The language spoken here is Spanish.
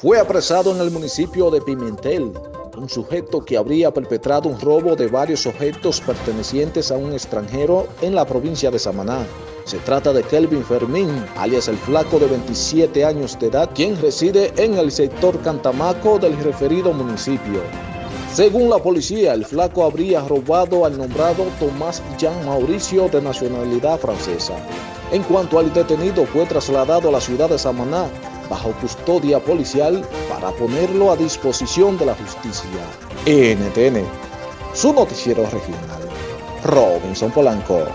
Fue apresado en el municipio de Pimentel un sujeto que habría perpetrado un robo de varios objetos pertenecientes a un extranjero en la provincia de Samaná. Se trata de Kelvin Fermín, alias el flaco de 27 años de edad, quien reside en el sector Cantamaco del referido municipio. Según la policía, el flaco habría robado al nombrado Tomás Jean Mauricio de nacionalidad francesa. En cuanto al detenido, fue trasladado a la ciudad de Samaná bajo custodia policial para ponerlo a disposición de la justicia. NTN, su noticiero regional. Robinson Polanco.